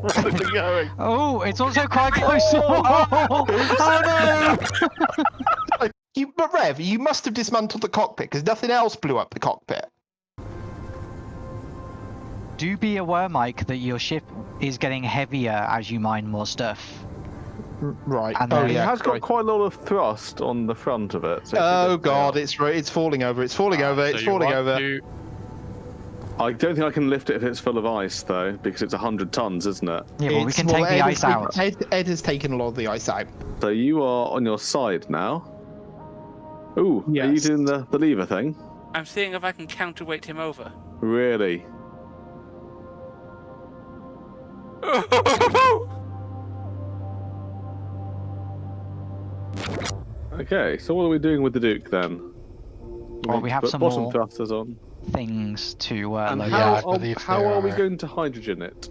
Where's it going? Oh, it's also quite close. Oh, oh no! You, but Rev, you must have dismantled the cockpit because nothing else blew up the cockpit. Do be aware, Mike, that your ship is getting heavier as you mine more stuff. Right. And oh then- It has got quite a lot of thrust on the front of it. so Oh it god, it's it's falling over. It's falling over. Uh, It's so you falling over. to- I don't think I can lift it if it's full of ice though, because it's hundred tons, isn't it? Yeah, well, we It's- can well, take the ice has out. Ed, Ed has taken a lot of the ice out. So you are on your side now. Ooh, are you Yes. doing the, the lever thing? I'm seeing if I can counterweight him over. Really? Okay, so what are we doing with the Duke then? Well, need we have put some bottom more thrusters on. Things to uh, And load how, I are, how there are we going to hydrogen it?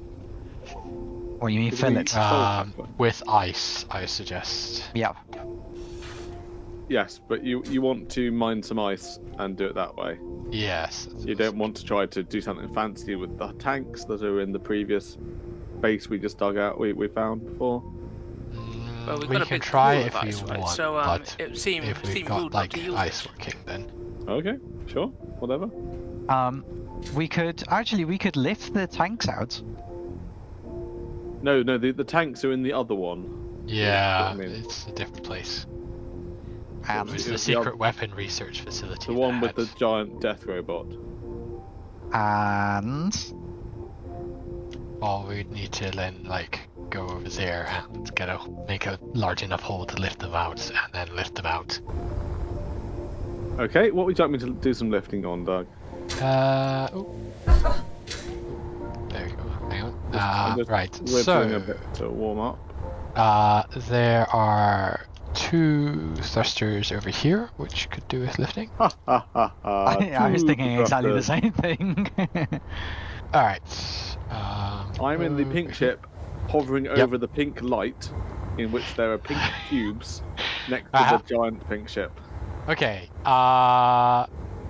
What do you mean Did fill we- it? Um, with ice, I suggest. Yeah. Yes, but you you want to mine some ice and do it that way. Yes. You don't want to try to do something fancy with the tanks that are in the previous base we just dug out. We, we found before. Mm, Well, we've we a can try if of you right? want, So, um, but it seemed- if we've seemed got like ice it. working, then Okay, sure, whatever. Um, we could actually we could lift the tanks out. No, no, the, the tanks are in the other one. yeah, I mean. it's a different place. And It's It the was the secret oth- weapon research facility. The one with the giant death robot. and Well, we'd need to then like go over there and get a make a large enough hole to lift them out, and then lift them out. Okay, what would you like me to do some lifting on, Doug? Uh, oh. There you go. Hang on. Uh, just right. A So, bit to warm up. uh, there are two thrusters over here, which could do with lifting. Ha ha ha ha. I, I was thinking exactly the same thing. All right. Um, I'm in the pink over- ship, hovering Yep. over the pink light, in which there are pink cubes next to Uh-huh. the giant pink ship. Okay. Uh,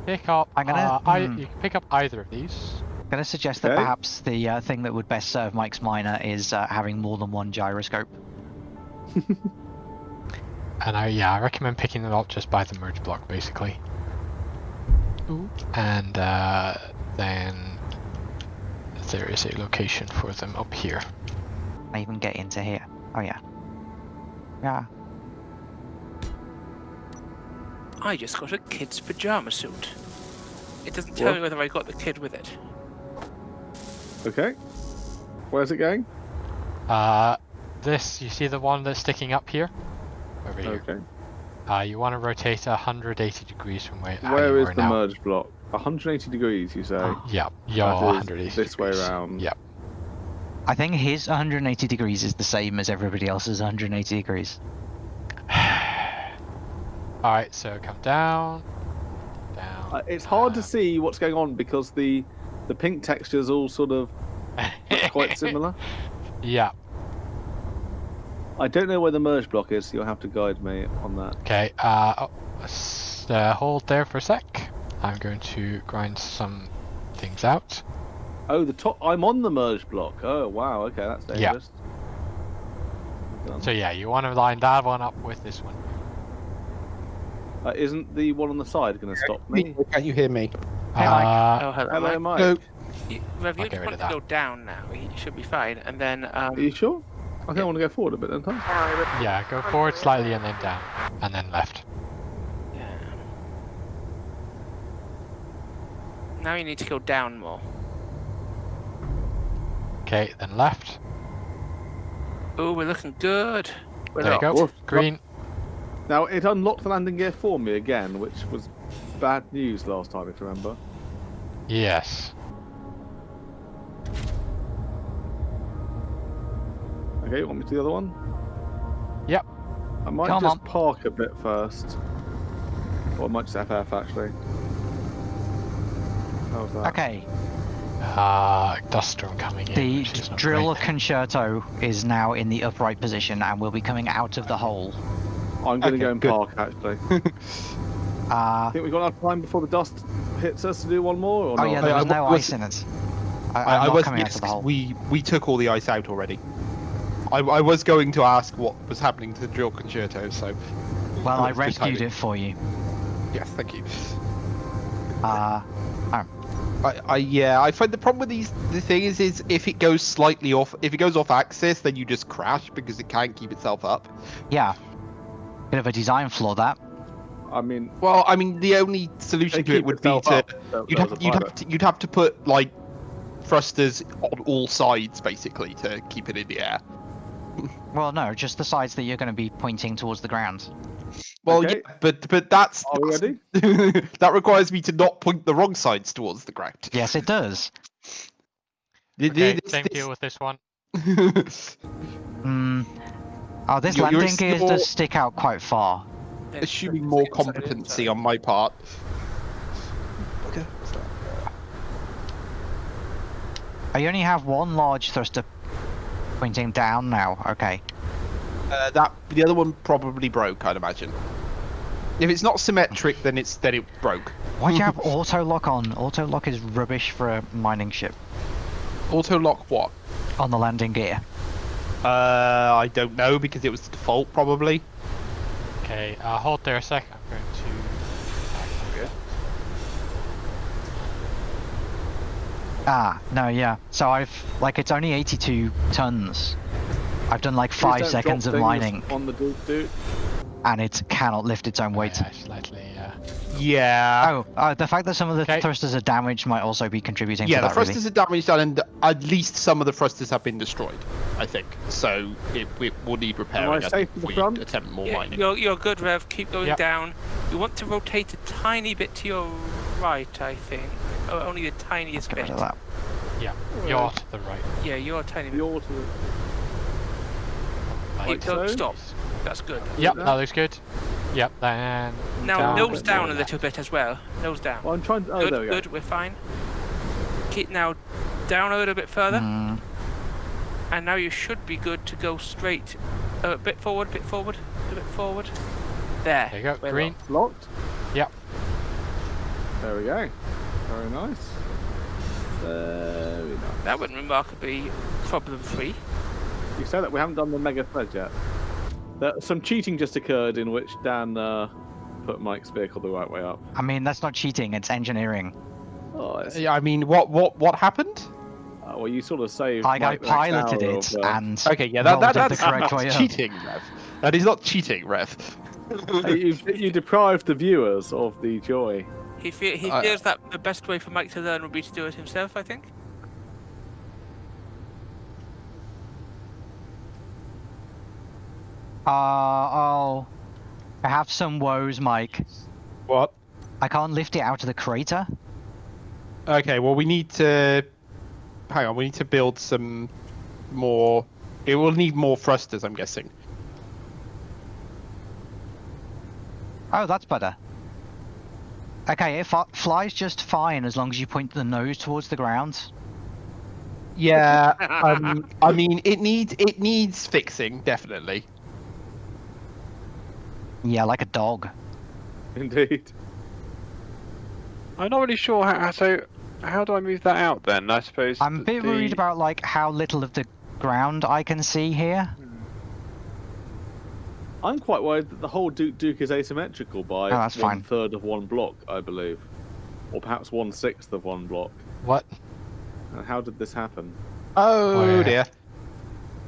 pick up. I'm gonna- uh, I, hmm. you can pick up either of these. I'm gonna suggest that Okay. perhaps the uh, thing that would best serve Mike's miner is uh, having more than one gyroscope. And I yeah, I recommend picking them up just by the merge block, basically. Ooh. And uh, then there is a location for them up here. I even get into here. Oh yeah. Yeah. I just got a kid's pajama suit. It doesn't tell What? me whether I got the kid with it. Okay. Where's it going? Uh, this you see the one that's sticking up here, over here. Okay. Uh, you want to rotate 180 degrees from where, how Where you is are the now. merge block? 180 degrees, you say? Yeah, yeah, That is 180 this way degrees. round. Yeah. I think his 180 degrees is the same as everybody else's 180 degrees. All right, so come down, down. Uh, it's hard to see what's going on because the the pink textures all sort of quite similar. Yeah. I don't know where the merge block is, so you'll have to guide me on that. Okay. Uh, oh, uh, hold there for a sec. I'm going to grind some things out. Oh, the top. I'm on the merge block. Oh, wow. Okay, that's Yeah. dangerous. Done. So yeah, you want to line that one up with this one. Uh, isn't the one on the side going to stop me? Can you hear me? Hey, Mike. Uh, oh, hello, Hello, Mike. Mike. Hello. You, Rev, you I'll get just rid want to go down now. You should be fine. And then, um, Are you sure? I think I want to go forward a bit, don't I? yeah, go forward slightly and then down, and then left. yeah. Now you need to go down more. Okay, then left. Oh, we're looking good. We're There you up. go. Green. Now, it unlocked the landing gear for me again, which was bad news last time, if you remember. Yes. Okay, you want me to the other one? Yep. I might Come just on. park a bit first. Or I might just FF actually. How's that? Okay. Uh, dust storm coming in. The which is not drill great. concerto is now in the upright position and will be coming out of the hole. I'm going to Okay, go and good. park actually. Uh, think we've got enough time before the dust hits us to do one more, or oh not? yeah, there was no was- ice in it. I, I, I'm I not was coming out yes, of the 'cause hole. we we took all the ice out already. I, I was going to ask what was happening to the drill concerto, so Well, I rescued it for you. yes, thank you. Uh, I, I yeah, I find the problem with these the thing is is if it goes slightly off if it goes off axis, then you just crash because it can't keep itself up. yeah. Bit of a design flaw that. I mean, Well, I mean, the only solution to it would be to up, you'd there's have you'd have to you'd have to put like thrusters on all sides basically to keep it in the air. Well, no, just the sides that you're going to be pointing towards the ground. Well, Okay. yeah, but but that's Are we ready? that requires me to not point the wrong sides towards the ground. Yes, it does. Th- Okay, th- same this- deal with this one. Hmm. Oh, this You're- you're landing gear still- does stick out quite far. Assuming more competency on my part. Okay. I only have one large thruster pointing down now. Okay. Uh, that the other one probably broke, I'd imagine. If it's not symmetric, then it's then it broke. Why do you have auto lock on? Auto lock is rubbish for a mining ship. Auto lock what? On the landing gear. Uh, I don't know because it was the default probably. Okay, uh, hold there a sec. I'm going to. Ah, no, yeah. So I've like it's only 82 tons. I've done like five seconds of mining, on the Duke Duke. And it cannot lift its own weight. Yeah, slightly. Uh, Yeah. Oh, uh, the fact that some of the Okay. thrusters are damaged might also be contributing yeah, to the that. really. thrusters are damaged and at least some of the thrusters have been destroyed. I think so. It, it will need repairing. I as safe at the we front? attempt more Yeah, mining. you're, you're good, Rev. Keep going Yep. down. You want to rotate a tiny bit to your right, I think. Oh, only the tiniest Get bit. rid of that. yeah, you're to the right. Yeah, you're a tiny The bit. auto. Oh, like don't so. stop. That's good. Yep, that. that looks good. Yep, then. Now down nose and down a then little bit as well. Nose down. Well, I'm trying. To, oh, good, there we go. good. We're fine. Keep now down a little bit further, Mm, and now you should be good to go straight. Uh, a bit forward, bit forward, a bit forward. There. There you go, we're green. Locked. Yep. There we go. Very nice. Very nice. locked. That went remarkably problem-free. You said that we haven't done the mega thread yet. There, some cheating just occurred in which Dan uh, put Mike's vehicle the right way up. I mean, that's not cheating; it's engineering. Oh, it's, Yeah, I mean, what what what happened? uh, well, you sort of saved. Like I Mike the piloted it of, uh, and Okay, yeah, that, rolled that it that's the correct way that's cheating, Rev. That is not cheating, Rev. hey, you, you deprived the viewers of the joy. He fe- he I- feels that the best way for Mike to learn would be to do it himself. I think. Uh oh. I have some woes, Mike. What? I can't lift it out of the crater. Okay, well, we need to. Hang on, we need to build some more. It will need more thrusters, I'm guessing. Oh, that's better. Okay, it fi- flies just fine as long as you point the nose towards the ground. Yeah, um, I mean, it needs it needs fixing definitely. Yeah, like a dog. Indeed. I'm not really sure how. So, how do I move that out then? I suppose. I'm a bit the- worried about like how little of the ground I can see here. Hmm. I'm quite worried that the whole Duke Duke is asymmetrical by Oh, that's one fine. third of one block, I believe, or perhaps one sixth of one block. What? And how did this happen? Oh Oh, yeah. dear.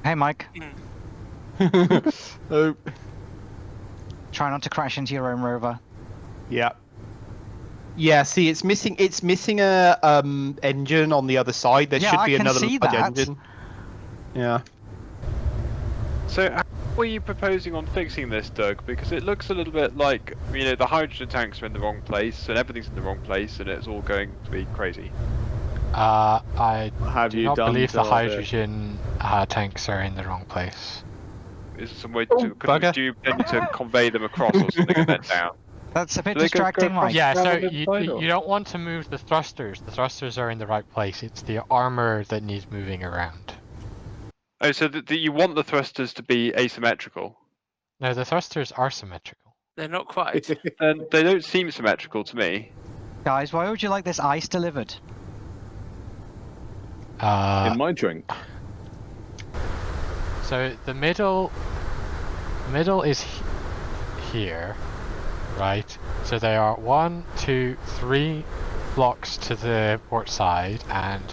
Hey, Mike, oh, try not to crash into your own rover. yeah. Yeah, see, it's missing. It's missing a um engine on the other side. There Yeah, should I be can another see large that. engine. Yeah. So, how were you proposing on fixing this, Doug? Because it looks a little bit like you know the hydrogen tanks are in the wrong place and everything's in the wrong place and it's all going to be crazy. Uh, I Have do you not done believe the the- hydrogen uh, tanks are in the wrong place. Is there some way Oh, to could, do you intend to convey them across or something and then down? That's a bit Do go- go distracting, Mike. Yeah, so you, you don't want to move the thrusters. The thrusters are in the right place. It's the armor that needs moving around. Oh, so that that you want the thrusters to be asymmetrical? No, the thrusters are symmetrical. They're not quite. And they don't seem symmetrical to me. Guys, why would you like this ice delivered? Uh, in my drink. So the middle, middle is he- here, right? So there are one, two, three blocks to the port side, and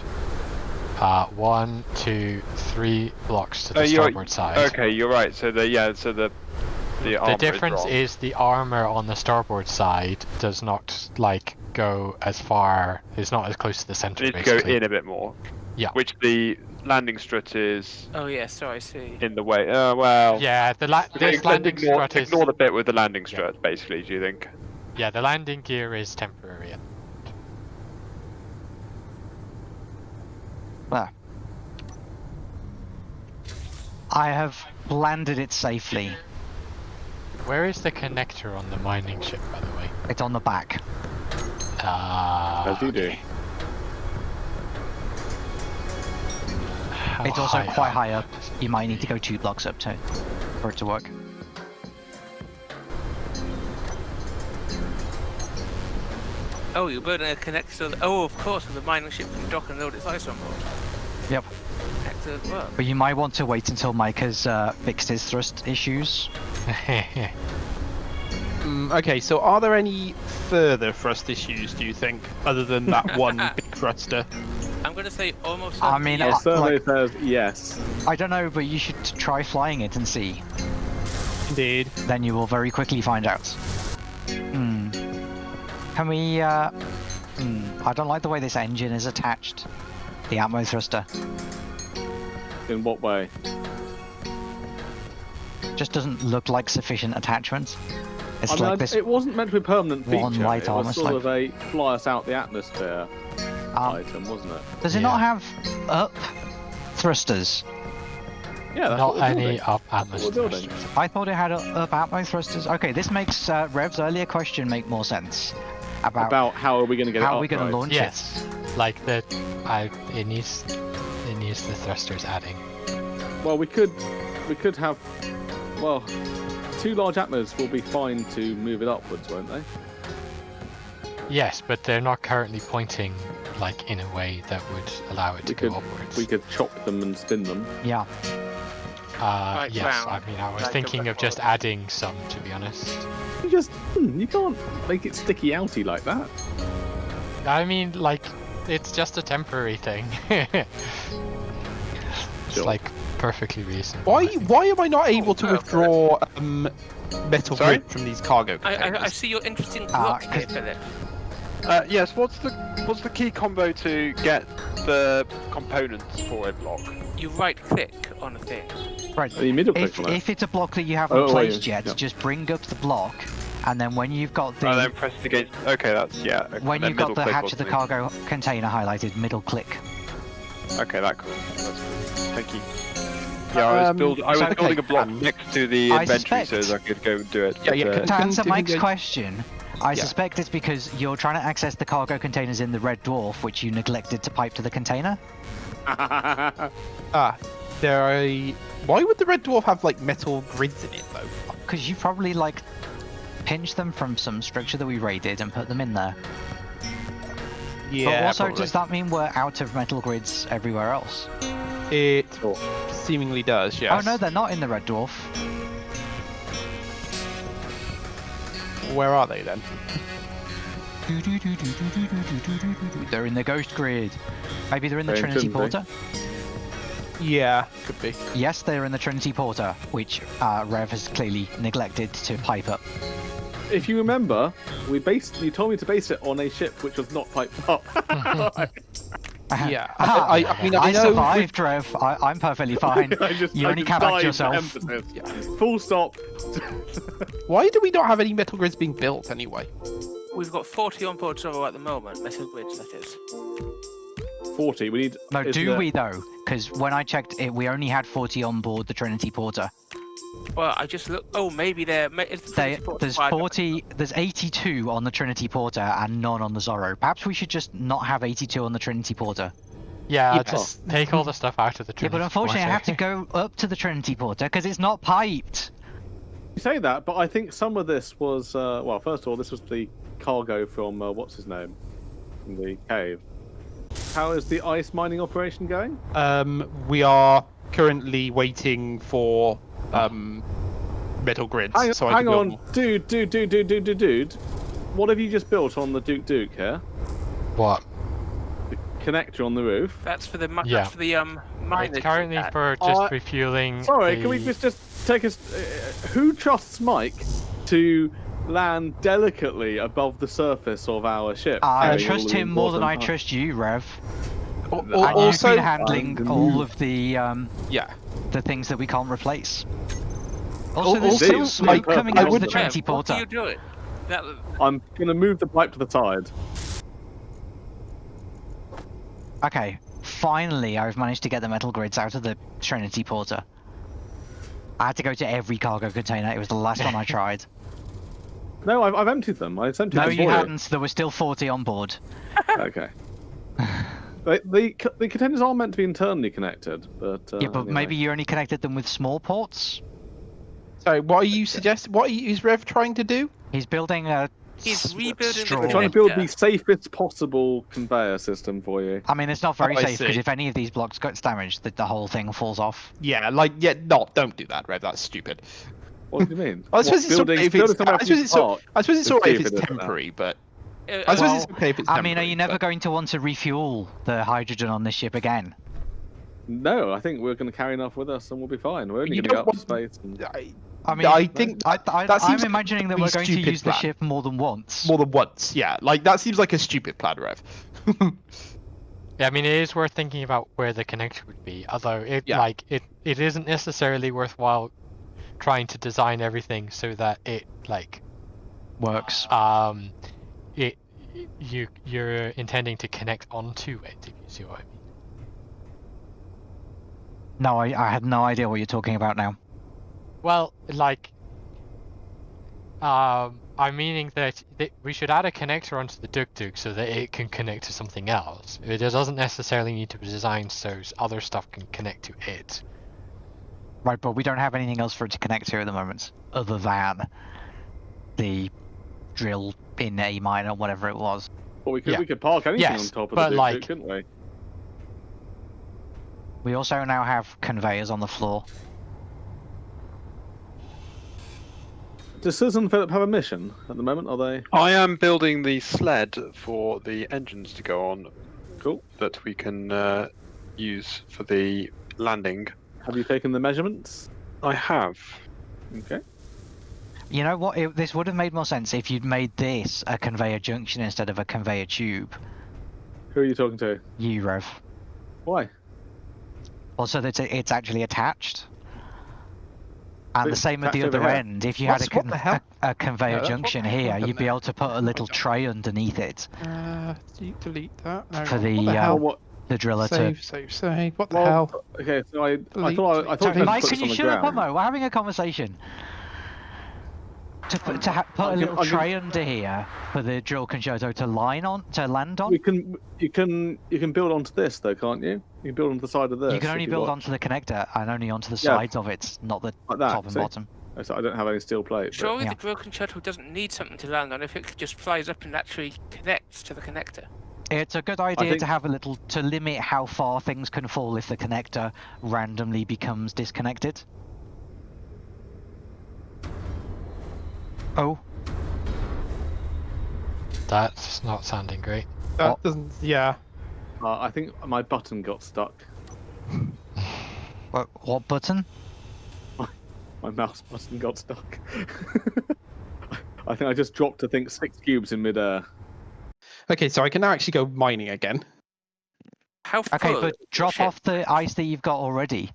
uh, one, two, three blocks to the Oh, starboard side. Okay, you're right. So the yeah, so the the, armor The is difference wrong. is the armor on the starboard side does not like go as far. It's not as close to the center. It go in a bit more. Yeah. Which the landing strut is Oh yeah, sorry, I see. in the way. Uh, well. Yeah, the la- this landing ignore, strut is ignore the bit with the landing strut, basically. Do you think? yeah the landing gear is temporary. There. I have landed it safely. Where is the connector on the mining ship, by the way? It's on the back. Ah. Uh, As you do. How It's also quite up? high up. You might need to go two blocks up to for it to work. Oh, you're building a connector. So oh, of course, with the mining ship can dock and load its ice on board. Yep. Excellent work. But you might want to wait until Mike has uh, fixed his thrust issues. Mm, okay, so are there any further thrust issues, do you think, other than that one big thruster? I'm going to say almost. I mean, Our I- yes. survey like- says yes. I don't know, but you should try flying it and see. Indeed. Then you will very quickly find out. Hmm. Can we, uh... Hmm. I don't like the way this engine is attached. The Atmo thruster. In what way? Just doesn't look like sufficient attachment. It's I mean, like this... it wasn't meant to be permanent feature. one light it armor was sort slope. of a fly us out the atmosphere um, item, wasn't it? does it Yeah. not have up thrusters? Yeah, that's Not what any building. up We're atmosphere. I thought it had up, up Atmo thrusters. Okay, this makes uh, Rev's earlier question make more sense. About, About how are we going to get it how up, are we going right? to launch Yes, like the, I it needs it needs the thrusters adding. Well, we could, we could have, well, two large atmos will be fine to move it upwards, won't they? Yes, but they're not currently pointing like in a way that would allow it to We go could, upwards. we could chop them and spin them. Yeah. Uh, Right yes, round, I mean I was like thinking of just record. adding some, to be honest. You just, hmm, you can't make it sticky outy like that. I mean, like, it's just a temporary thing. it's Sure. like perfectly reasonable. Why why am I not able to Oh, withdraw um, metal Sorry? grid from these cargo I, containers? I, I see your interesting Ah, block here, 'cause- Philip. Uh, yes. What's the what's the key combo to get the components for a block? You right click on a thing. Right. Are you middle click If, on it? if it's a block that you haven't Oh, wait, placed yet, yeah. just bring up the block, and then when you've got the Oh, then press it against. Okay, that's yeah. okay, when you've got the hatch of the wasn't cargo container highlighted, middle click. Okay, that cool. That's cool. Thank you. Yeah, I was, Um, build, I was so, okay, building a block um, next to the I inventory so that I could go and do it. Yeah, but, yeah, uh, To answer Mike's question, I Yeah. suspect it's because you're trying to access the cargo containers in the Red Dwarf, which you neglected to pipe to the container. Ah, there are. Why would the red dwarf have like metal grids in it though? Because you probably like pinched them from some structure that we raided and put them in there. Yeah, but also, probably. does that mean we're out of metal grids everywhere else? It seemingly does. Yes. Oh no, they're not in the Red Dwarf. Where are they then? They're in the Ghost Grid. Maybe they're in the They Trinity shouldn't be. Porter. Yeah, could be. Yes, they're in the Trinity Porter, which uh, Rev has clearly neglected to pipe up. if you remember, we based. You told me to base it on a ship which was not piped up. Yeah. Ah, I, I, I mean, I, I know. survived, Rev. I, I'm perfectly fine. I just, You I only just come died yourself. emphasis. Full stop. Why do we not have any metal grids being built anyway? We've got 40 on board Zorro at the moment, metal grids that is. Forty. We need. No, do the- we though? Because when I checked it, we only had 40 on board the Trinity Porter. Well, I just look. Oh, maybe they're. ma- It's the They, there's wide. 40, there's 82 on the Trinity Porter and none on the Zorro. Perhaps we should just not have 82 on the Trinity Porter. Yeah, Yeah. just take all the stuff out of the Yeah, Trinity but unfortunately, I have to go up to the Trinity Porter because it's not piped. You say that, but I think some of this was. Uh, well, first of all, this was the cargo from uh, what's his name, from the cave. how is the ice mining operation going? Um, we are currently waiting for um, metal grids. Hang, so I hang on, dude, dude, dude, dude, dude, dude, dude. What have you just built on the Duke Duke here? What? The Connector on the roof. That's for the Yeah. that's for the um miners. It's currently for just Uh, refueling. Sorry, the... can we just just take us? Uh, who trusts Mike to land delicately above the surface of our ship? I trust him more than I trust you, Rev. Al- And al- And you've also, been handling Um, all of the um, yeah. the things that we can't replace. Also, Al- there's still smoke coming I out of would- the Rev, Trinity What are Porter. you doing? That, I'm gonna move the pipe to the side. Okay, finally I've managed to get the metal grids out of the Trinity Porter. I had to go to every cargo container. It was the last one I tried. No, I've, I've emptied them. I've emptied No, them you hadn't. There were still 40 on board. Okay. They, the the containers are meant to be internally connected, but uh, yeah, but anyway. maybe you only connected them with small ports. So, what are you suggesting? What are you, is Rev trying to do? He's building a. He's rebuilding the straw. We're trying to build connector. the safest possible conveyor system for you. I mean, it's not very Oh, safe because if any of these blocks gets damaged, the, the whole thing falls off. Yeah, like, yeah, no, don't do that, Rev. That's stupid. What do you mean? I suppose it's, building, if it's, I suppose it's, to? I suppose it's Let's alright if if it's it is now. temporary, but Uh, I suppose Well, it's okay if it's I mean, are you never but- going to want to refuel the hydrogen on this ship again? No, I think we're going to carry enough with us and we'll be fine. We're only going to go up to space. And... I, I mean, I think I, I, that I'm seems like imagining that we're going to stupid use the ship more than once. more than once. Yeah, like that seems like a stupid plan, Rev. Yeah, I mean, it is worth thinking about where the connection would be. Although it Yeah. like it, it isn't necessarily worthwhile trying to design everything so that it like Works. um it you you're intending to connect onto it. If you see what I mean. No, I, I had no idea what you're talking about now. Well, like, um, I'm meaning that, that we should add a connector onto the Duk Duk so that it can connect to something else. It doesn't necessarily need to be designed so other stuff can connect to it. Right, but we don't have anything else for it to connect to at the moment, other than the drill in A minor, whatever it was. Well, we could Yeah. we could park anything Yes, on top of but the Duke, like- couldn't we? We also now have conveyors on the floor. Does Susan and Philip have a mission at the moment? Are they I am building the sled for the engines to go on cool? that we can uh, use for the landing. Have you taken the measurements? I have. Okay. You know what? It, this would have made more sense if you'd made this a conveyor junction instead of a conveyor tube. Who are you talking to? You, Rev. Why? Also, that it's, it's actually attached. And the same at the other end. If you had a, con- a, a conveyor Yeah, that's what junction here, you'd be able to put a little tray underneath it Uh, delete, delete that. No, For what the, the uh, hell? what? the driller to. Save, save, save. What the Well, hell? Okay, so I I thought I, I thought Mike, can you shut up. Mo? We're having a conversation. To put, to ha- put I'll a little I'll give- tray under here for the drill concerto to line on, to land on. You can you can you can build onto this though, can't you? You can build onto the side of this. You can if only build watch. onto the connector and only onto the Yeah. sides of it, not the Like that, top and see? bottom. Oh, so I don't have any steel plate. but- Surely Yeah. the drill concerto doesn't need something to land on if it just flies up and actually connects to the connector. It's a good idea think- to have a little to limit how far things can fall if the connector randomly becomes disconnected. Oh, That's not sounding great. That what? doesn't. Yeah. Uh, I think my button got stuck. what, what button? My mouse button got stuck. I think I just dropped, I think, six cubes in midair. Okay, so I can now actually go mining again. How Okay, but drop ship? off the ice that you've got already.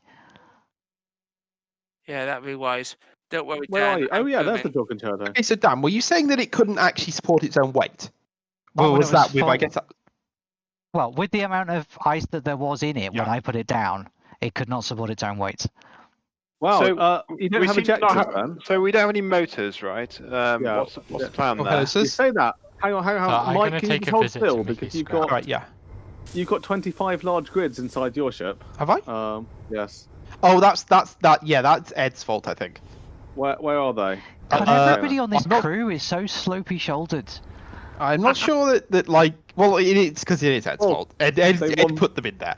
Yeah, that'd be wise. Don't worry, Where Dan. are you? Oh I'm yeah, there's the coming. drill concerto. Okay, so Dan, were you saying that it couldn't actually support its own weight? Oh, Or when it was that with? I full. guess. That... Well, with the amount of ice that there was in it when Yeah. I put it down, it could not support its own weight. Wow, So, uh, you don't we have seem to ejectors, not have- then? So we don't have any motors, right? Um, Yeah. What's, what's Yeah. the plan Okay, there? You this- say that. Hang on, hang on. Uh, I'm Mike, gonna can you take just a hold visit to still Mickey's because you've got Right. Yeah. you've got 25 large grids inside your ship. Have I? Um, yes. Oh, that's that's that. Yeah, that's Ed's fault, I think. Where where are they? God, Uh, everybody on this not- crew is so slopey shouldered. I'm not sure that, that like Well, it, it's because it is Ed's Oh, fault. Ed, Ed, they Ed won- put them in there.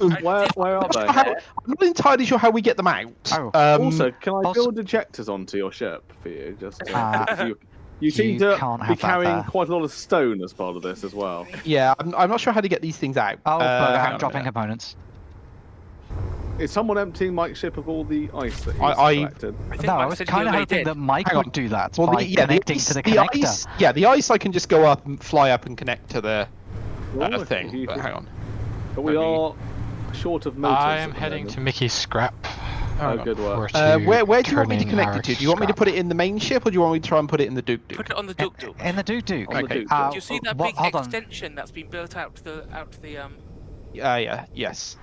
Where, where are I'm, not they? how- I'm not entirely sure how we get them out. Oh, um, also, can I also- build ejectors onto your ship for you? Just to, Uh, you, you seem you to be carrying quite a lot of stone as part of this as well. yeah, I'm, I'm not sure how to get these things out. oh, Uh, but hang on I'm a dropping minute. components. Is someone emptying Mike's ship of all the ice that he's I- I- collected? I think No, I was kind of hoping did. that Mike would do that Well, by the, yeah, the connecting ice, to the the connector. ice, yeah, the ice I can just go up and fly up and connect to the uh, okay, thing. you But hang on. But we me- are short of motors. I'm heading moment. to Mickey's scrap. Oh, Hang good work. Uh, where where do you want me to connect it to? Do you want me to put it in the main ship, or do you want me to try and put it in the Duke Duke? Put it on the Duke Duke. In the Duke Duke. Okay. Duke Uh, Do you see that what- big hold on. extension that's been built out to the out to the um? Uh, yeah, yes.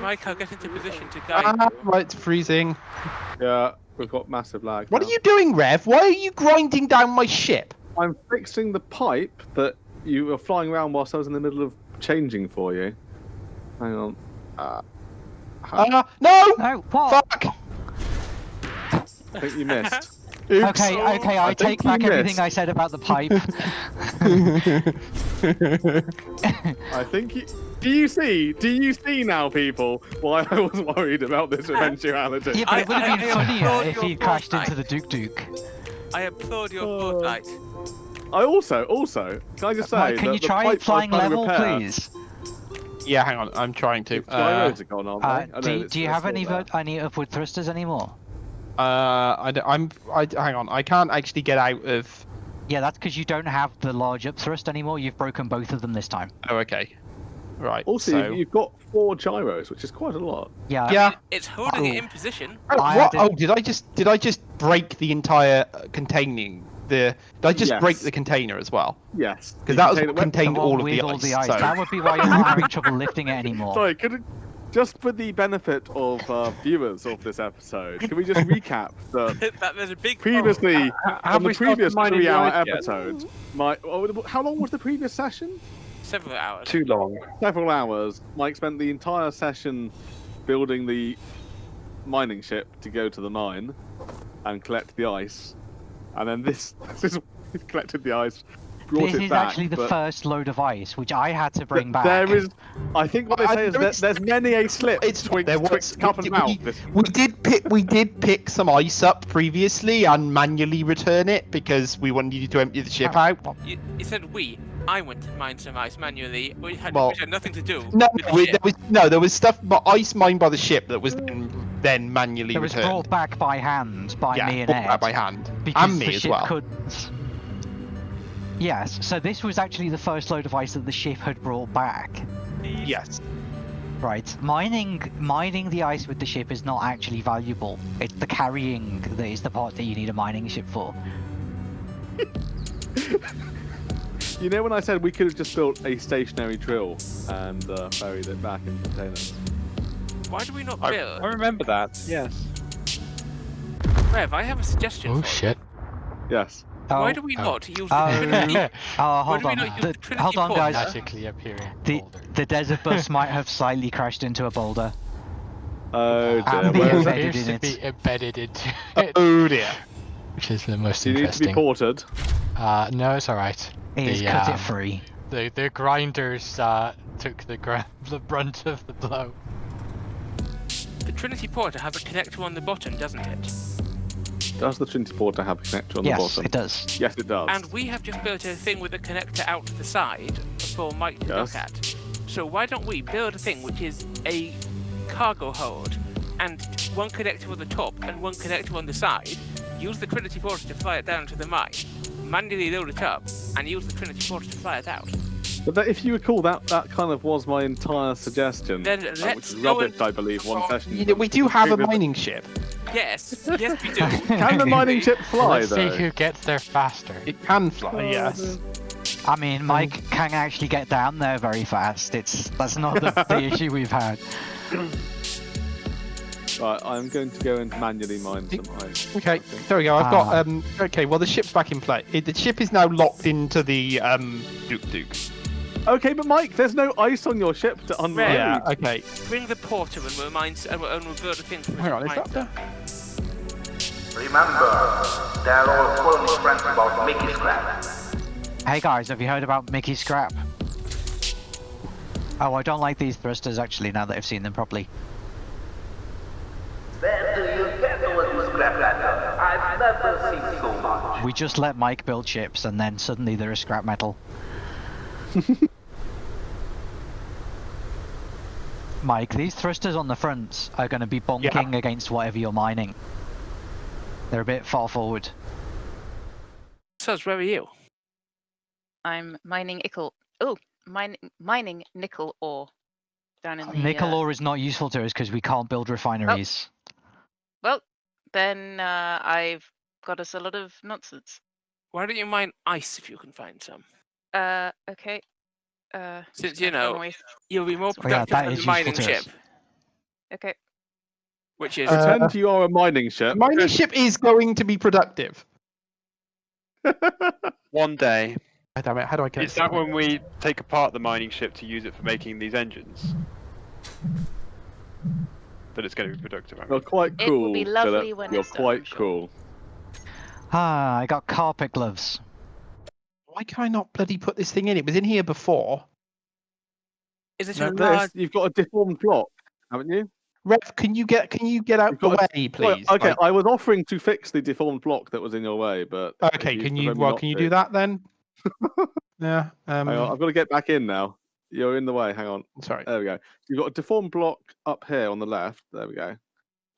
Mike, I'll get into position to guide. Ah, right, it's freezing. Yeah, we've got massive lag. What now. are you doing, Rev? Why are you grinding down my ship? I'm fixing the pipe that you were flying around whilst I was in the middle of changing for you. Hang on. Uh, Uh, no! No, what? Fuck! I think you missed. Oops. Okay, okay, I, I take back everything missed. I said about the pipe. I think you. Do you see? Do you see now, people, why I was worried about this eventuality? yeah, but it would have I- been funnier if your he crashed into the Duke Duke. I applaud your Oh. foresight. I also, also, can I just say Mike, can that you the try pipe flying level, repair- please? yeah, hang on, I'm trying to. Uh, are gone, aren't Uh, they? I do, it's- do you have any there. any upward thrusters anymore? uh, I, d- I'm. I, hang on, I can't actually get out of. Yeah, that's because you don't have the large up thrust anymore. You've broken both of them this time. Oh, okay. Right. Also, so... you've got four gyros, which is quite a lot. Yeah. Yeah. It's holding it Oh. in position. Oh, what? did- oh, did I just did I just break the entire uh, containing the? Did I just break the container as well? Yes. Because that was what contained all of with the all ice. the ice. so- That would be why you're not having trouble lifting it anymore. Sorry, could it, just for the benefit of uh, viewers of this episode, can we just recap that that there's a big previously have on the previous three-hour ice yet? episode, my oh, how long was the previous session? Several hours. Too long. Several hours. Mike spent the entire session building the mining ship to go to the mine and collect the ice, and then this this is collected the ice, This is back. actually the but first load of ice, which I had to bring back. There is, I think what they I- say is there that is- there's many a slip It's twixt, there was twixt cup we, and mouth. we, this- we did pick we did pick some ice up previously and manually return it because we wanted you to empty the ship ah. out. You, you said we. I went to mine some ice manually, which had, Well, which had nothing to do No, with the ship. there was no there was stuff but ice mined by the ship that was then, then manually It was returned. brought back by hand by yeah, me and brought Ed. back by hand because and me the as ship well. couldn't. Yes, so this was actually the first load of ice that the ship had brought back. Yes. Right, mining mining the ice with the ship is not actually valuable. It's the carrying that is the part that you need a mining ship for. You know when I said we could have just built a stationary drill and uh, ferried it back in containers? Why do we not I, build? I remember that. Yes. Rev, I have a suggestion. Oh for you. shit. Yes. Why Oh, do we Oh. not use the Oh. Trinity? oh, hold on. not The- the hold on, guys. Magically appearing. The the desert bus might have slightly crashed into a boulder. Oh dear. And where the is it? embedded appears in to it. be embedded into it, Oh dear. which is the most You need to be ported. Uh, no, it's alright. He's The, cut um, it free. The the grinders uh, took the gr- the brunt of the blow. The Trinity Porter has a connector on the bottom, doesn't it? Does the Trinity Porter have a connector on Yes, the bottom? Yes, it does. Yes, it does. And we have just built a thing with a connector out to the side for Mike to Yes. look at. So why don't we build a thing which is a cargo hold and one connector on the top and one connector on the side, use the Trinity Porter to fly it down to the mine, manually load it up, and use the Trinity Porter to fly it out. But that, if you recall, that that kind of was my entire suggestion. Then uh, let's go rubbish, and- I believe, one session. You know, we do have a Previous- mining ship. Yes, yes we do. Can the mining ship fly Let's though? see who gets there faster. It can fly, yes. I mean, Mike can actually get down there very fast. It's that's not the, the issue we've had. Right, I'm going to go and manually mine some ice. Okay, there we go. I've got Ah. um. Okay, well the ship's back in play. It, the ship is now locked into the um Duke Duke. Okay, but Mike, there's no ice on your ship to unload. Right. Yeah. Okay. Bring the porter and we'll mine and we'll, and we'll build a thing for Hang on. Is mine. that the? Remember, they're all calling friends about Mickey Scrap. Hey guys, have you heard about Mickey Scrap? Oh, I don't like these thrusters actually. Now that I've seen them properly. Then do you get what you scrap metal? I've never seen so much. We just let Mike build ships, and then suddenly they're a scrap metal. Mike, these thrusters on the front are going to be bonking against whatever you're mining. They're a bit far forward. Soz, where are you? I'm mining nickel. Oh, mining mining nickel ore down in the. Nickel uh, ore is not useful to us because we can't build refineries. Well, then uh, I've got us a lot of nonsense. Why don't you mine ice if you can find some? Uh, okay. Uh, Since you know- away- You'll be more Oh, yeah, productive that than the mining ship. Okay. which is Uh, Pretend you are a mining ship. Mining ship is going to be productive. One day. God damn it, how do I get Is that when we take apart the mining ship to use it for making these engines? That it's going to be productive. I You're mean. quite It cool. will be lovely Philip. when You're it's done, quite sure. cool. Ah, I got carpet gloves. Why can I not bloody put this thing in? It was in here before. is it Now a this, large? you've got a deformed block, haven't you? Rev, can you get can you get out You've the got way, Well, please? okay, Like- I was offering to fix the deformed block that was in your way, but okay, you can you well can you to. do that then? yeah. Um I've got to get back in now. You're in the way. Hang on. sorry. There we go. You've got a deformed block up here on the left. There we go.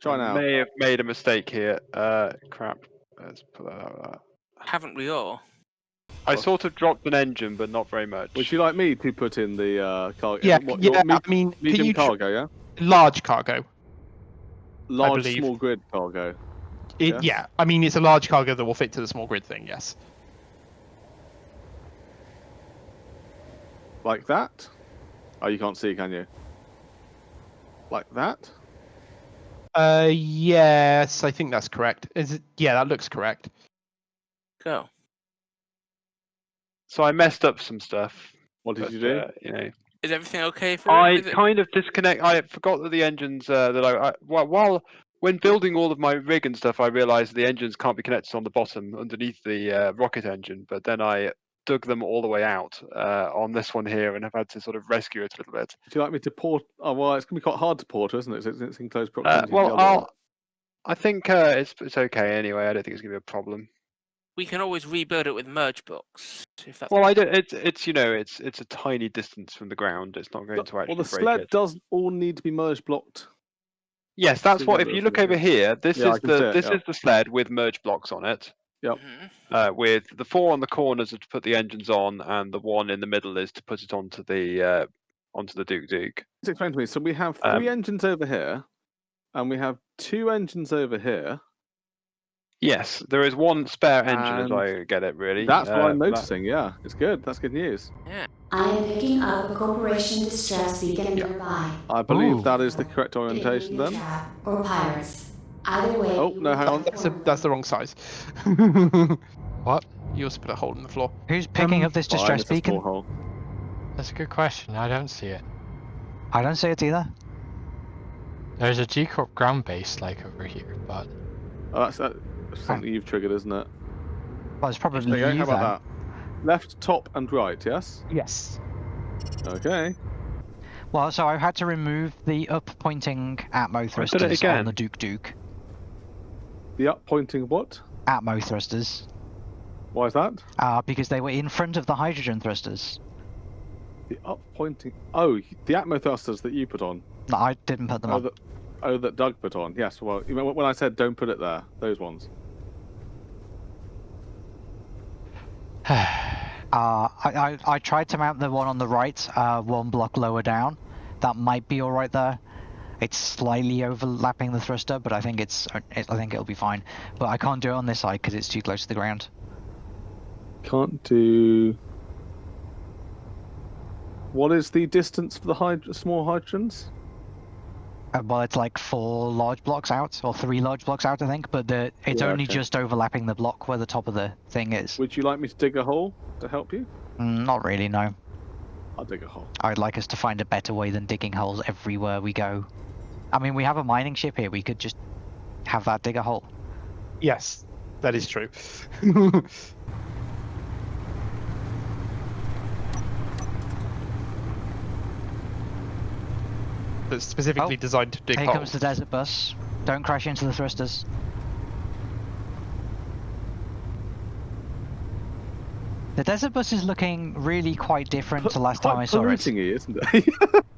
Try I now. may have made a mistake here. Uh, crap. Let's put that out. There. Haven't we all? I What? sort of dropped an engine, but not very much. Would you like me to put in the uh, cargo? Yeah, what, yeah, your I mean, can medium you cargo, yeah? large cargo? Large small grid cargo. It, Yes. Yeah, I mean it's a large cargo that will fit to the small grid thing. Yes. Like that? Oh, you can't see, can you? Like that? Uh, yes, I think that's correct. Is it? Yeah, that looks correct. Go. So I messed up some stuff. What did but, you do? Uh, you know, Is everything okay for I it- kind of disconnect. I forgot that the engines uh, that I, I while, while when building all of my rig and stuff, I realized the engines can't be connected on the bottom underneath the uh, rocket engine. But then I dug them all the way out uh, on this one here, and have had to sort of rescue it a little bit. Would you like me to port? Oh, well, it's going to be quite hard to port, isn't it? It's, it's in close Uh, proximity. to the well. I'll. I think uh, it's it's okay anyway. I don't think it's gonna be a problem. we can always rebuild it with merge blocks. If that's Well, I don't. It's it's you know it's it's a tiny distance from the ground. It's not going The- to actually well, the break sled it. does all need to be merge blocked. Yes, that's what. If you look over here, this Yeah, is can see the it, this yeah. is the sled with merge blocks on it. Yep. Mhm. Uh, with the four on the corners are to put the engines on, and the one in the middle is to put it onto the uh, onto the Duke Duke. Just explain to me. So we have Um, three engines over here, and we have two engines over here. Yes, there is one spare engine, as I get it. Really, That's what Uh, I'm that- noticing. Yeah, it's good. That's good news. I am picking up a corporation distress beacon nearby. I believe Ooh. that is the correct orientation then. Or pirates. Either way. Oh, no, hang on. That's a, that's the wrong size. What? You also put a hole in the floor. Who's picking Um, up this Fine, distress it's a beacon? hole. That's a good question. I don't see it. I don't see it either. There's a G Corp ground base like over here, but Oh, that's, that's something you've triggered, isn't it? Well, it's probably There you go. you How then. about that? Left, top, and right. Yes. Yes. Okay. Well, so I've had to remove the up pointing Atmo it thrusters on again. the Duke Duke. The up pointing what? Atmo thrusters. Why is that? Uh, because they were in front of the hydrogen thrusters. The up pointing. Oh, the Atmo thrusters that you put on. No, I didn't put them Oh, on. that, oh, that Doug put on. Yes. Well, when I said don't put it there, those ones. Uh, I, I, I tried to mount the one on the right, uh, one block lower down. That might be all right there. It's slightly overlapping the thruster, but I think it's it, I think it'll be fine. But I can't do it on this side because it's too close to the ground. Can't do. What is the distance for the hyd- small hydrogens? Uh, well, it's like four large blocks out, or three large blocks out, I think. But the it's Yeah, only okay. just overlapping the block where the top of the thing is. Would you like me to dig a hole to help you? Mm, Not really, no. I'll dig a hole. I'd like us to find a better way than digging holes everywhere we go. I mean, we have a mining ship here. We could just have that dig a hole. Yes, that is true. That's specifically oh, designed to dig here holes. Here comes the desert bus. Don't crash into the thrusters. The desert bus is looking really quite different to last time I saw it. It, isn't it?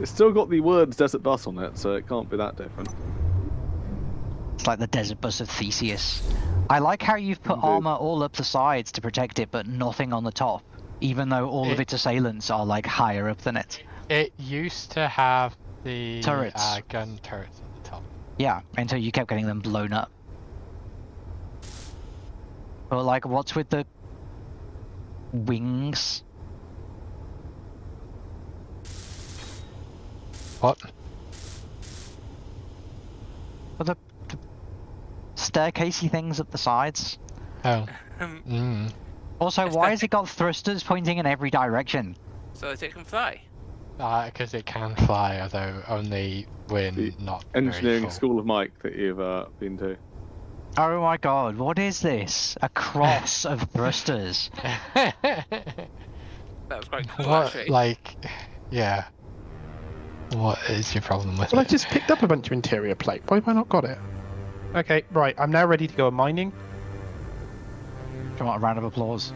it's still got the words desert bus on it, so it can't be that different. It's like the desert bus of Theseus. I like how you've put Indeed. armor all up the sides to protect it, but nothing on the top, even though all of its assailants are like higher up than it. It used to have the Turrets. Uh, gun turrets at the top. Yeah, until you kept getting them blown up. But like, what's with the wings? What? Or the, the staircasey things at the sides? Oh. Um, Mm. Also, why has it got thrusters pointing in every direction? so that it can fly. Because it can fly, although only when The not Engineering full. School of Mike that you've uh, been to. Oh my god, what is this? A cross of thrusters. That was quite cool, what, actually. like, yeah. What is your problem with Well, I just picked up a bunch of interior plate. Why have I not got it? Okay, right. I'm now ready to go mining. Do you want a round of applause?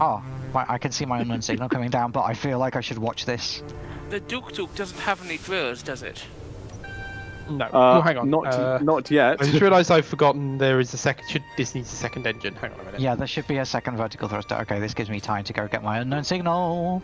Oh, I can see my unknown signal coming down, but I feel like I should watch this. The Duk Duk doesn't have any drills, does it? No. Uh, oh, hang on. Not, Uh, not yet. I just realised I've forgotten there is a second. Should this needs a second engine? Hang on a minute. Yeah, there should be a second vertical thruster. Okay, this gives me time to go get my unknown signal.